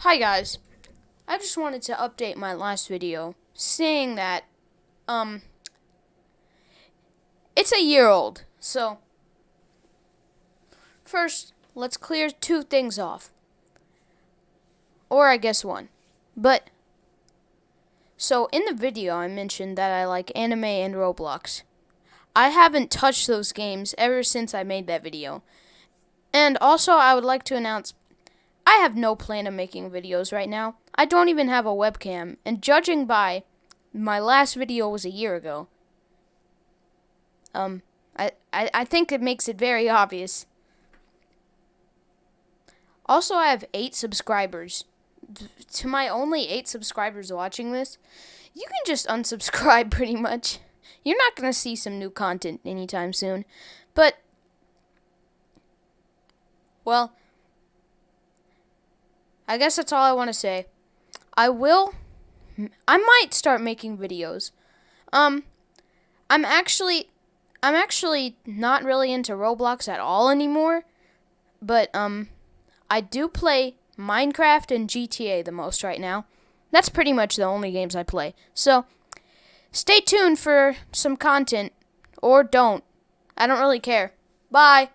Hi guys. I just wanted to update my last video saying that um it's a year old. So first, let's clear two things off. Or I guess one. But so in the video I mentioned that I like anime and Roblox. I haven't touched those games ever since I made that video. And also I would like to announce I have no plan of making videos right now. I don't even have a webcam, and judging by my last video was a year ago, um, I, I, I think it makes it very obvious. Also, I have eight subscribers. To my only eight subscribers watching this, you can just unsubscribe pretty much. You're not going to see some new content anytime soon. But, well, I guess that's all I want to say. I will. I might start making videos. Um, I'm actually, I'm actually not really into Roblox at all anymore. But um, I do play Minecraft and GTA the most right now. That's pretty much the only games I play. So, stay tuned for some content, or don't. I don't really care. Bye.